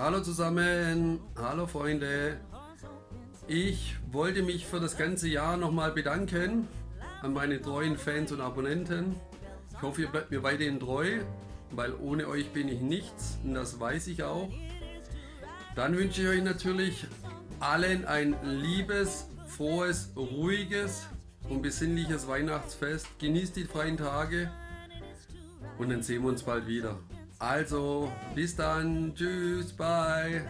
Hallo zusammen, hallo Freunde. Ich wollte mich für das ganze Jahr nochmal bedanken an meine treuen Fans und Abonnenten. Ich hoffe, ihr bleibt mir weiterhin treu, weil ohne euch bin ich nichts und das weiß ich auch. Dann wünsche ich euch natürlich allen ein liebes, frohes, ruhiges und besinnliches Weihnachtsfest. Genießt die freien Tage und dann sehen wir uns bald wieder. Also, bis dann. Tschüss, bye.